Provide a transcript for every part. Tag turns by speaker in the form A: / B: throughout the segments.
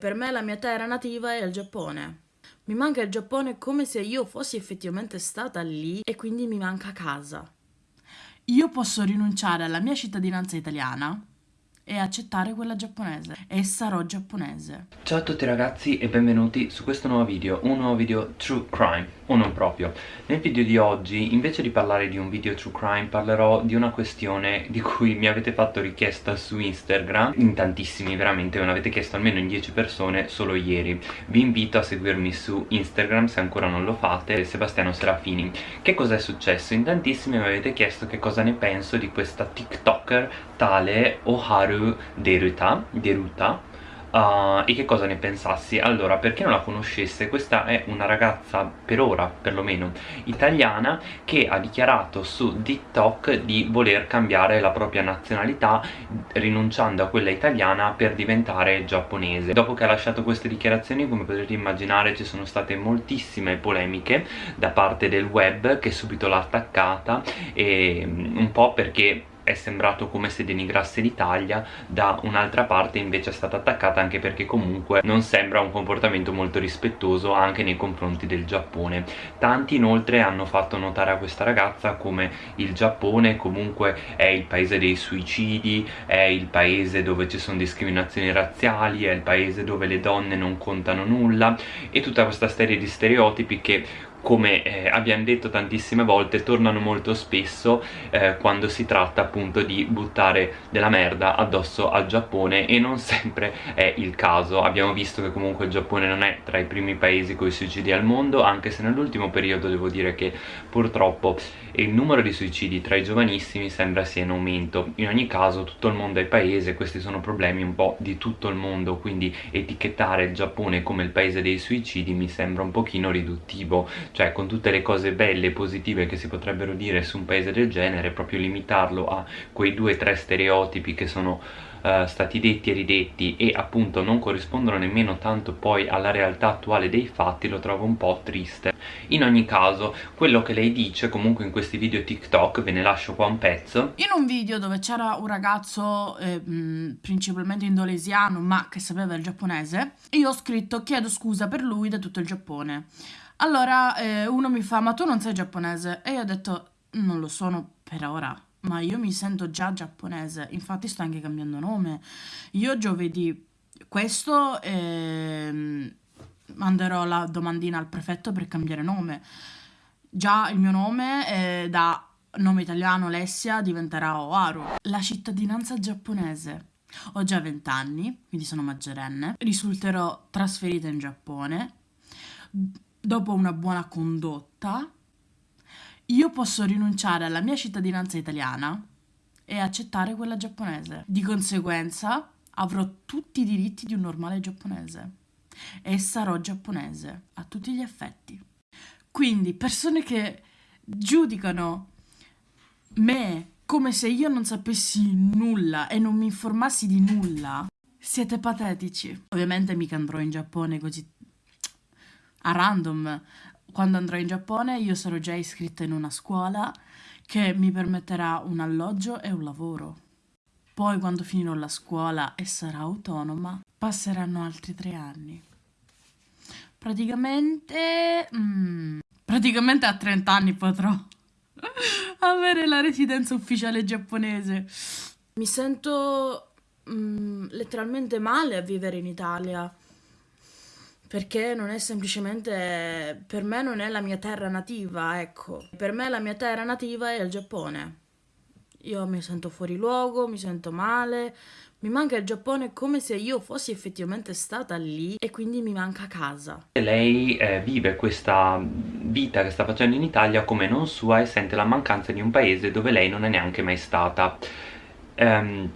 A: Per me la mia terra nativa è il Giappone. Mi manca il Giappone come se io fossi effettivamente stata lì e quindi mi manca casa. Io posso rinunciare alla mia cittadinanza italiana e accettare quella giapponese e sarò giapponese.
B: Ciao a tutti ragazzi e benvenuti su questo nuovo video, un nuovo video True Crime, o non proprio. Nel video di oggi, invece di parlare di un video True Crime, parlerò di una questione di cui mi avete fatto richiesta su Instagram, in tantissimi veramente, me l'avete chiesto almeno in 10 persone solo ieri. Vi invito a seguirmi su Instagram se ancora non lo fate, Sebastiano Serafini. Che cosa è successo? In tantissimi mi avete chiesto che cosa ne penso di questa TikToker tale Oharu Deruta, Deruta Uh, e che cosa ne pensassi? Allora, per chi non la conoscesse, questa è una ragazza, per ora perlomeno, italiana che ha dichiarato su TikTok di voler cambiare la propria nazionalità rinunciando a quella italiana per diventare giapponese. Dopo che ha lasciato queste dichiarazioni, come potete immaginare, ci sono state moltissime polemiche da parte del web che subito l'ha attaccata e mm, un po' perché è sembrato come se denigrasse l'Italia da un'altra parte invece è stata attaccata anche perché comunque non sembra un comportamento molto rispettoso anche nei confronti del Giappone. Tanti inoltre hanno fatto notare a questa ragazza come il Giappone comunque è il paese dei suicidi è il paese dove ci sono discriminazioni razziali è il paese dove le donne non contano nulla e tutta questa serie di stereotipi che come eh, abbiamo detto tantissime volte tornano molto spesso eh, quando si tratta appunto di buttare della merda addosso al Giappone e non sempre è il caso. Abbiamo visto che comunque il Giappone non è tra i primi paesi con i suicidi al mondo anche se nell'ultimo periodo devo dire che purtroppo il numero di suicidi tra i giovanissimi sembra sia in aumento. In ogni caso tutto il mondo è paese questi sono problemi un po' di tutto il mondo quindi etichettare il Giappone come il paese dei suicidi mi sembra un pochino riduttivo cioè con tutte le cose belle e positive che si potrebbero dire su un paese del genere proprio limitarlo a quei due o tre stereotipi che sono uh, stati detti e ridetti e appunto non corrispondono nemmeno tanto poi alla realtà attuale dei fatti lo trovo un po' triste. In ogni caso quello che lei dice comunque in questi video TikTok ve ne lascio qua un pezzo.
A: In un video dove c'era un ragazzo eh, principalmente indonesiano ma che sapeva il giapponese io ho scritto chiedo scusa per lui da tutto il Giappone allora eh, uno mi fa, ma tu non sei giapponese? E io ho detto, non lo sono per ora, ma io mi sento già giapponese, infatti sto anche cambiando nome. Io giovedì questo eh, manderò la domandina al prefetto per cambiare nome. Già il mio nome è da nome italiano Alessia diventerà Oaru. La cittadinanza giapponese. Ho già 20 anni, quindi sono maggiorenne. Risulterò trasferita in Giappone dopo una buona condotta, io posso rinunciare alla mia cittadinanza italiana e accettare quella giapponese. Di conseguenza avrò tutti i diritti di un normale giapponese e sarò giapponese a tutti gli effetti. Quindi persone che giudicano me come se io non sapessi nulla e non mi informassi di nulla, siete patetici. Ovviamente mica andrò in Giappone così a random. Quando andrò in Giappone io sarò già iscritta in una scuola che mi permetterà un alloggio e un lavoro. Poi quando finirò la scuola e sarò autonoma, passeranno altri tre anni. Praticamente... Mm, praticamente a 30 anni potrò avere la residenza ufficiale giapponese. Mi sento mm, letteralmente male a vivere in Italia perché non è semplicemente per me non è la mia terra nativa, ecco. Per me la mia terra nativa è il Giappone. Io mi sento fuori luogo, mi sento male, mi manca il Giappone come se io fossi effettivamente stata lì e quindi mi manca casa.
B: Lei eh, vive questa vita che sta facendo in Italia come non sua e sente la mancanza di un paese dove lei non è neanche mai stata. Um,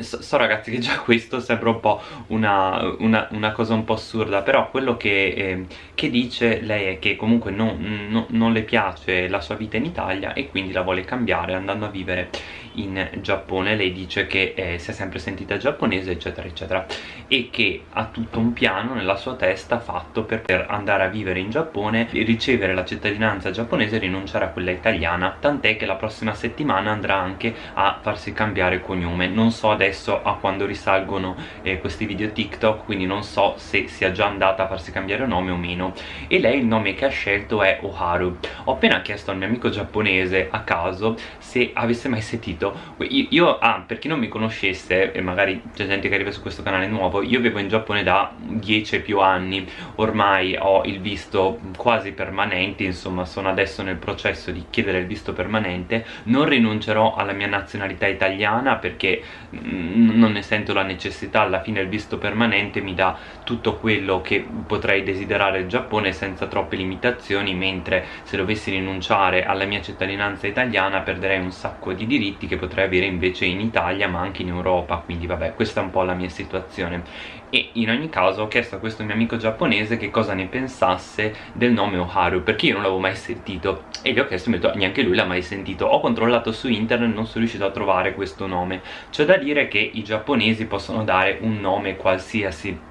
B: So, so, ragazzi che già questo sembra un po' una, una, una cosa un po' assurda però quello che, eh, che dice lei è che comunque non, non, non, le piace la sua vita in Italia e quindi la vuole cambiare andando a vivere in Giappone. Lei dice che eh, si è sempre sentita giapponese eccetera eccetera e che ha tutto un piano nella sua testa fatto per, andare a vivere in Giappone ricevere la cittadinanza giapponese e rinunciare a quella italiana tant'è che la prossima settimana andrà anche a farsi cambiare cognome. Non so adesso a quando risalgono eh, questi video TikTok quindi non so se sia già andata a farsi cambiare nome o meno. E lei il nome che ha scelto è Oharu. Ho appena chiesto al mio amico giapponese a caso se avesse mai sentito io, io ah, per chi non mi conoscesse e magari c'è gente che arriva su questo canale nuovo io vivo in Giappone da 10 e più anni. Ormai ho il visto quasi permanente insomma sono adesso nel processo di chiedere il visto permanente. Non rinuncerò alla mia nazionalità italiana perché mm, non ne sento la necessità. Alla fine il visto permanente mi dà tutto quello che potrei desiderare il Giappone senza troppe limitazioni mentre se dovessi rinunciare alla mia cittadinanza italiana perderei un sacco di diritti che potrei avere invece in Italia ma anche in Europa. Quindi vabbè questa è un po' la mia situazione. E in ogni caso ho chiesto a questo mio amico giapponese che cosa ne pensasse del nome Oharu perché io non l'avevo mai sentito. E gli ho chiesto detto neanche lui l'ha mai sentito. Ho controllato su internet non sono riuscito a trovare questo nome. C'è da dire che i giapponesi possono dare un nome qualsiasi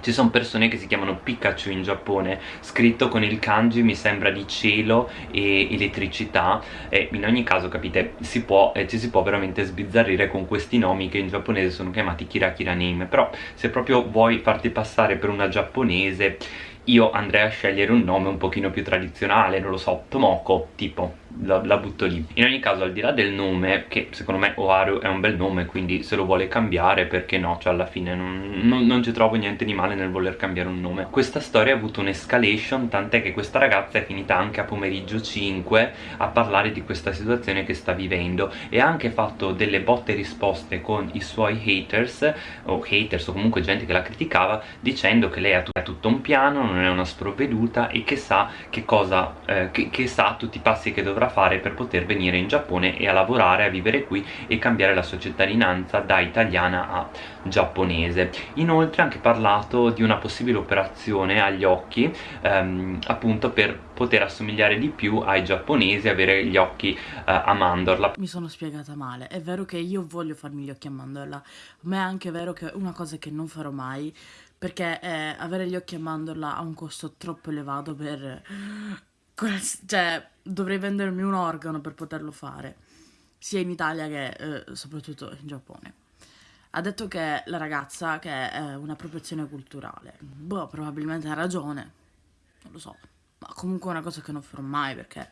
B: ci sono persone che si chiamano Pikachu in Giappone scritto con il kanji mi sembra di cielo e elettricità. E in ogni caso capite si può, eh, ci si può veramente sbizzarrire con questi nomi che in giapponese sono chiamati Kira Kira Name. Però se proprio vuoi farti passare per una giapponese io andrei a scegliere un nome un pochino più tradizionale, non lo so, Tomoko, tipo la, la, butto lì. In ogni caso al di là del nome che secondo me Oharu è un bel nome quindi se lo vuole cambiare perché no? Cioè alla fine non, non, non ci trovo niente di male nel voler cambiare un nome. Questa storia ha avuto un'escalation tant'è che questa ragazza è finita anche a pomeriggio 5 a parlare di questa situazione che sta vivendo. E ha anche fatto delle botte risposte con i suoi haters o haters o comunque gente che la criticava dicendo che lei ha, tutto un piano non è una sprovveduta e che sa che cosa eh, che, che sa tutti i passi che dovrà dovrà fare per poter venire in Giappone e a lavorare, a vivere qui e cambiare la sua cittadinanza da italiana a giapponese. Inoltre ha anche parlato di una possibile operazione agli occhi ehm, appunto per poter assomigliare di più ai giapponesi avere gli occhi eh, a mandorla.
A: Mi sono spiegata male. È vero che io voglio farmi gli occhi a mandorla ma è anche vero che una cosa che non farò mai perché eh, avere gli occhi a mandorla ha un costo troppo elevato per cioè, dovrei vendermi un organo per poterlo fare, sia in Italia che eh, soprattutto in Giappone. Ha detto che la ragazza che è un'appropriazione culturale. Boh, probabilmente ha ragione. Non lo so. Ma comunque è una cosa che non farò mai perché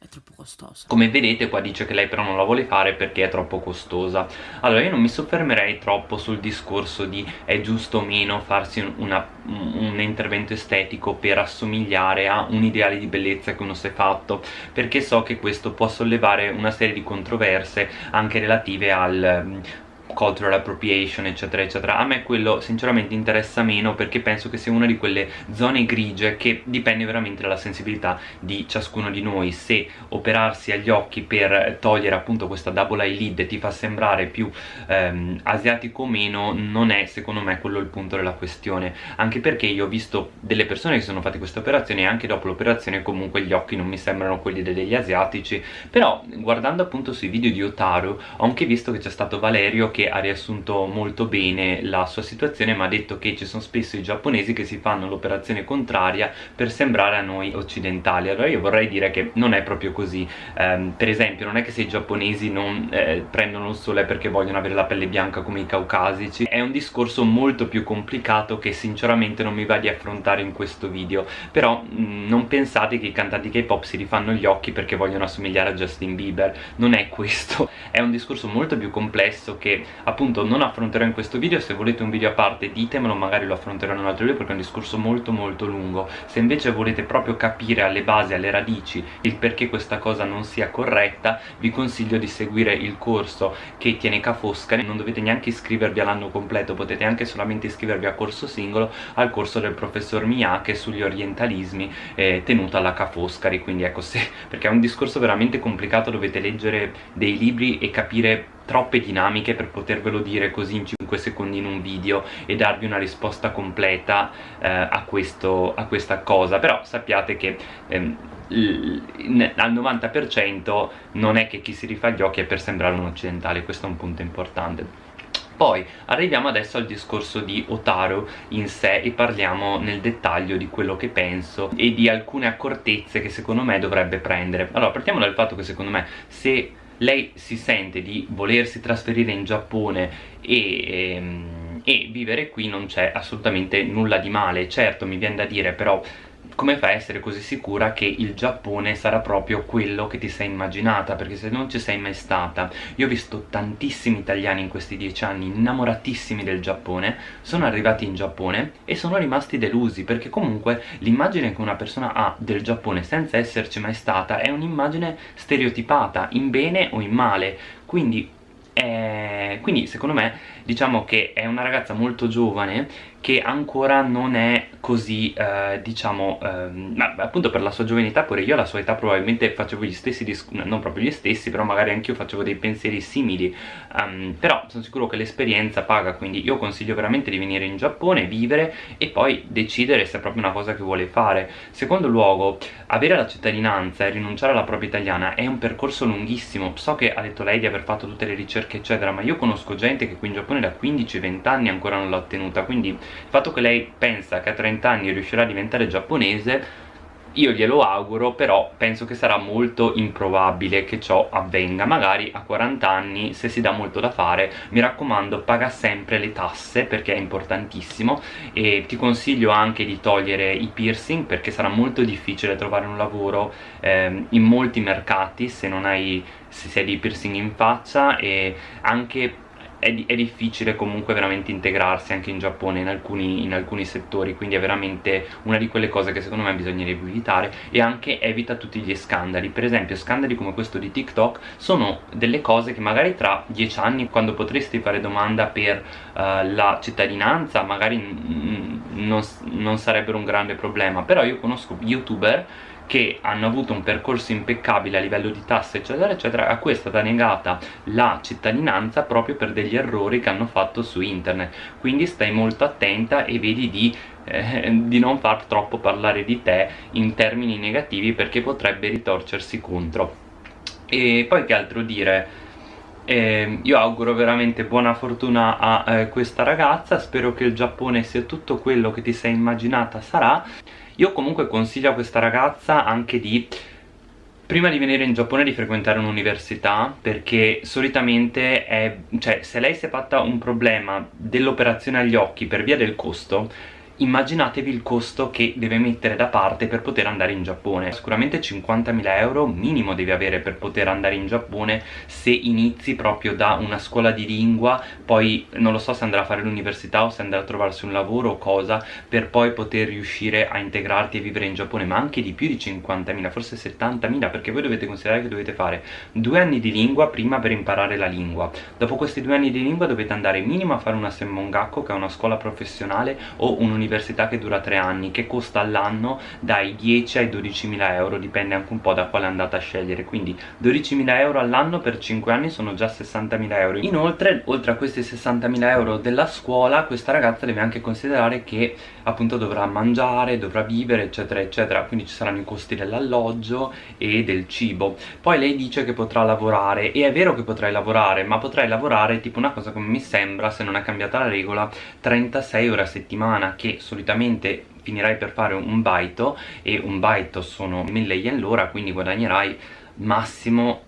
A: è troppo costosa.
B: Come vedete qua dice che lei però non la vuole fare perché è troppo costosa. Allora io non mi soffermerei troppo sul discorso di è giusto o meno farsi una, un intervento estetico per assomigliare a un ideale di bellezza che uno si è fatto perché so che questo può sollevare una serie di controverse anche relative al cultural appropriation eccetera eccetera. A me quello sinceramente interessa meno perché penso che sia una di quelle zone grigie che dipende veramente dalla sensibilità di ciascuno di noi. Se operarsi agli occhi per togliere appunto questa double eyelid ti fa sembrare più ehm, asiatico o meno non è secondo me quello il punto della questione. Anche perché io ho visto delle persone che sono fatte queste operazioni e anche dopo l'operazione comunque gli occhi non mi sembrano quelli degli asiatici. Però guardando appunto sui video di Otaru ho anche visto che c'è stato Valerio che ha riassunto molto bene la sua situazione ma ha detto che ci sono spesso i giapponesi che si fanno l'operazione contraria per sembrare a noi occidentali. Allora io vorrei dire che non è proprio così. Um, per esempio non è che se i giapponesi non eh, prendono il sole perché vogliono avere la pelle bianca come i caucasici. È un discorso molto più complicato che sinceramente non mi va di affrontare in questo video. Però mh, mm, non pensate che i cantanti K-pop si rifanno gli occhi perché vogliono assomigliare a Justin Bieber. Non è questo. È un discorso molto più complesso che appunto non affronterò in questo video. Se volete un video a parte ditemelo magari lo affronterò in un altro video perché è un discorso molto molto lungo. Se invece volete proprio capire alle basi, alle radici il perché questa cosa non sia corretta vi consiglio di seguire il corso che tiene Ca Foscari non dovete neanche iscrivervi all'anno completo potete anche solamente iscrivervi a corso singolo al corso del professor Miyake sugli orientalismi eh, tenuto alla Ca Foscari. Quindi ecco se perché è un discorso veramente complicato dovete leggere dei libri e capire troppe dinamiche per potervelo dire così in 5 secondi in un video e darvi una risposta completa eh, a, questo, a, questa cosa però sappiate che ehm, al 90% non è che chi si rifà gli occhi è per sembrare un occidentale questo è un punto importante poi arriviamo adesso al discorso di Otaru in sé e parliamo nel dettaglio di quello che penso e di alcune accortezze che secondo me dovrebbe prendere. Allora, partiamo dal fatto che secondo me se lei si sente di volersi trasferire in Giappone e... Ehm, e vivere qui non c'è assolutamente nulla di male. Certo mi viene da dire però come fai a essere così sicura che il Giappone sarà proprio quello che ti sei immaginata? Perché se non ci sei mai stata, io ho visto tantissimi italiani in questi dieci anni innamoratissimi del Giappone, sono arrivati in Giappone e sono rimasti delusi, perché comunque l'immagine che una persona ha del Giappone senza esserci mai stata è un'immagine stereotipata, in bene o in male, quindi eh, quindi secondo me diciamo che è una ragazza molto giovane che ancora non è così, eh, diciamo, eh, appunto per la sua giovanità pure io alla sua età probabilmente facevo gli stessi, non proprio gli stessi, però magari anch'io facevo dei pensieri simili, um, però sono sicuro che l'esperienza paga, quindi io consiglio veramente di venire in Giappone, vivere e poi decidere se è proprio una cosa che vuole fare. Secondo luogo, avere la cittadinanza e rinunciare alla propria italiana è un percorso lunghissimo, so che ha detto lei di aver fatto tutte le ricerche eccetera, ma io conosco gente che qui in Giappone da 15-20 anni ancora non l'ha ottenuta, quindi il fatto che lei pensa che a 30 anni riuscirà a diventare giapponese io glielo auguro, però penso che sarà molto improbabile che ciò avvenga. Magari a 40 anni, se si dà molto da fare, mi raccomando, paga sempre le tasse, perché è importantissimo, e ti consiglio anche di togliere i piercing, perché sarà molto difficile trovare un lavoro eh, in molti mercati se non hai se sei di piercing in faccia. E anche è, è, difficile comunque veramente integrarsi anche in Giappone in alcuni, in alcuni, settori quindi è veramente una di quelle cose che secondo me bisognerebbe evitare e anche evita tutti gli scandali. Per esempio scandali come questo di TikTok sono delle cose che magari tra dieci anni quando potresti fare domanda per uh, la cittadinanza magari non, non sarebbero un grande problema però io conosco youtuber che hanno avuto un percorso impeccabile a livello di tasse eccetera eccetera a cui è stata negata la cittadinanza proprio per degli errori che hanno fatto su internet. Quindi stai molto attenta e vedi di, eh, di non far troppo parlare di te in termini negativi perché potrebbe ritorcersi contro. E poi che altro dire? Eh, io auguro veramente buona fortuna a eh, questa ragazza spero che il Giappone sia tutto quello che ti sei immaginata sarà io comunque consiglio a questa ragazza anche di prima di venire in Giappone di frequentare un'università perché solitamente è, cioè se lei si è fatta un problema dell'operazione agli occhi per via del costo immaginatevi il costo che deve mettere da parte per poter andare in Giappone. Sicuramente 50.000 euro minimo devi avere per poter andare in Giappone se inizi proprio da una scuola di lingua poi non lo so se andrà a fare l'università o se andrà a trovarsi un lavoro o cosa per poi poter riuscire a integrarti e vivere in Giappone ma anche di più di 50.000 forse 70.000 perché voi dovete considerare che dovete fare due anni di lingua prima per imparare la lingua. Dopo questi due anni di lingua dovete andare minimo a fare una Semmongakko che è una scuola professionale o un'università università che dura tre anni che costa all'anno dai 10 ai 12 mila euro dipende anche un po' da quale andate a scegliere. Quindi 12 mila euro all'anno per 5 anni sono già 60 mila euro. Inoltre oltre a questi 60 mila euro della scuola questa ragazza deve anche considerare che appunto dovrà mangiare, dovrà vivere eccetera eccetera. Quindi ci saranno i costi dell'alloggio e del cibo. Poi lei dice che potrà lavorare e è vero che potrai lavorare ma potrai lavorare tipo una cosa come mi sembra se non è cambiata la regola 36 ore a settimana che solitamente finirai per fare un baito e un baito sono 1000 yen l'ora quindi guadagnerai massimo 100,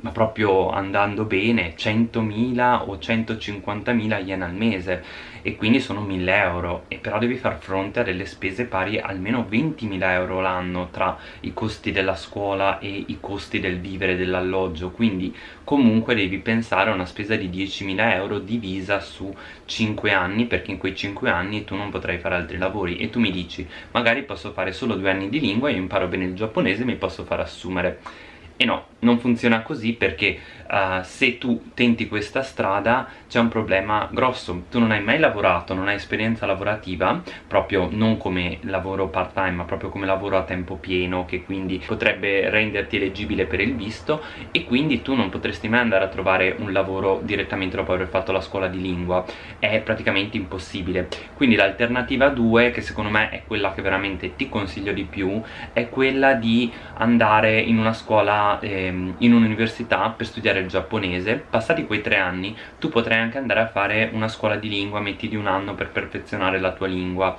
B: ma proprio andando bene 100.000 o 150.000 yen al mese. E quindi sono 1000 euro. E però devi far fronte a delle spese pari almeno 20.000 euro l'anno tra i costi della scuola e i costi del vivere dell'alloggio. Quindi comunque devi pensare a una spesa di 10.000 euro divisa su 5 anni perché in quei 5 anni tu non potrai fare altri lavori. E tu mi dici magari posso fare solo due anni di lingua io imparo bene il giapponese e mi posso far assumere E no, non funziona così perché uh, se tu tenti questa strada c'è un problema grosso. Tu non hai mai lavorato, non hai esperienza lavorativa, proprio non come lavoro part time, ma proprio come lavoro a tempo pieno, che quindi potrebbe renderti eleggibile per il visto e quindi tu non potresti mai andare a trovare un lavoro direttamente dopo aver fatto la scuola di lingua. È praticamente impossibile. Quindi l'alternativa 2, che secondo me è quella che veramente ti consiglio di più, è quella di andare in una scuola ehm, in un'università per studiare il giapponese. Passati quei tre anni tu potrai anche andare a fare una scuola di lingua metti di un anno per perfezionare la tua lingua.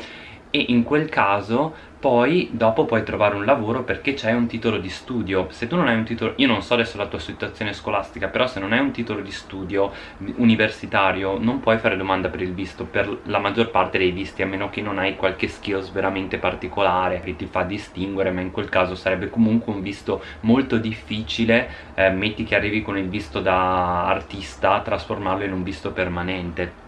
B: E in quel caso poi dopo puoi trovare un lavoro perché c'è un titolo di studio. Se tu non hai un titolo, io non so adesso la tua situazione scolastica però se non hai un titolo di studio universitario non puoi fare domanda per il visto per la maggior parte dei visti a meno che non hai qualche skills veramente particolare che ti fa distinguere ma in quel caso sarebbe comunque un visto molto difficile eh, metti che arrivi con il visto da artista trasformarlo in un visto permanente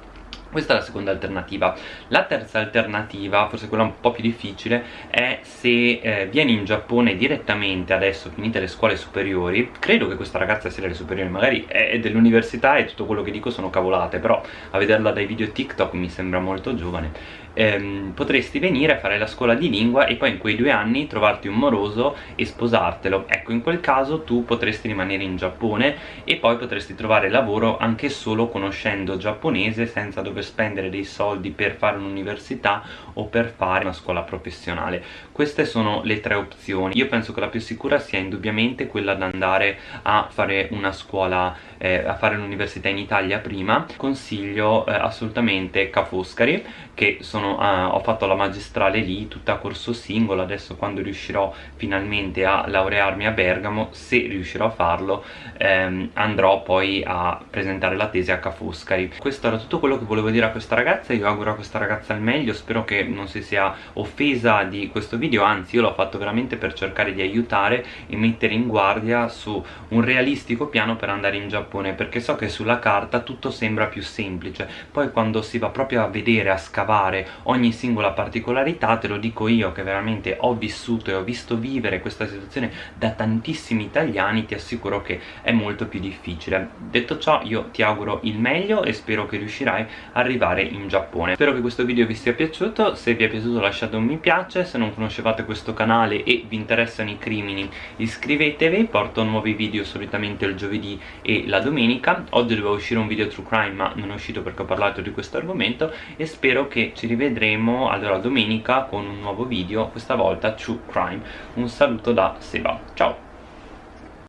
B: questa è la seconda alternativa. La terza alternativa, forse quella un po' più difficile, è se eh, vieni in Giappone direttamente adesso, finite le scuole superiori, credo che questa ragazza sia delle superiori, magari è dell'università e tutto quello che dico sono cavolate, però a vederla dai video TikTok mi sembra molto giovane ehm, potresti venire a fare la scuola di lingua e poi in quei due anni trovarti un moroso e sposartelo. Ecco in quel caso tu potresti rimanere in Giappone e poi potresti trovare lavoro anche solo conoscendo giapponese senza dover spendere dei soldi per fare un'università o per fare una scuola professionale. Queste sono le tre opzioni. Io penso che la più sicura sia indubbiamente quella di andare a fare una scuola eh, a fare l'università in Italia prima. Consiglio eh, assolutamente Ca' Foscari che sono, uh, ho fatto la magistrale lì tutta a corso singolo adesso quando riuscirò finalmente a laurearmi a Bergamo se riuscirò a farlo ehm, andrò poi a presentare la tesi a Ca' Foscari questo era tutto quello che volevo dire a questa ragazza io auguro a questa ragazza il meglio spero che non si sia offesa di questo video anzi io l'ho fatto veramente per cercare di aiutare e mettere in guardia su un realistico piano per andare in Giappone perché so che sulla carta tutto sembra più semplice. Poi quando si va proprio a vedere, a scavare ogni singola particolarità te lo dico io che veramente ho vissuto e ho visto vivere questa situazione da tantissimi italiani ti assicuro che è molto più difficile. Detto ciò io ti auguro il meglio e spero che riuscirai ad arrivare in Giappone. Spero che questo video vi sia piaciuto se vi è piaciuto lasciate un mi piace se non conoscevate questo canale e vi interessano i crimini iscrivetevi porto nuovi video solitamente il giovedì e la domenica. Oggi doveva uscire un video true crime ma non è uscito perché ho parlato di questo argomento e spero che ci rivedremo allora domenica con un nuovo video questa volta True Crime. Un saluto da Seba. Ciao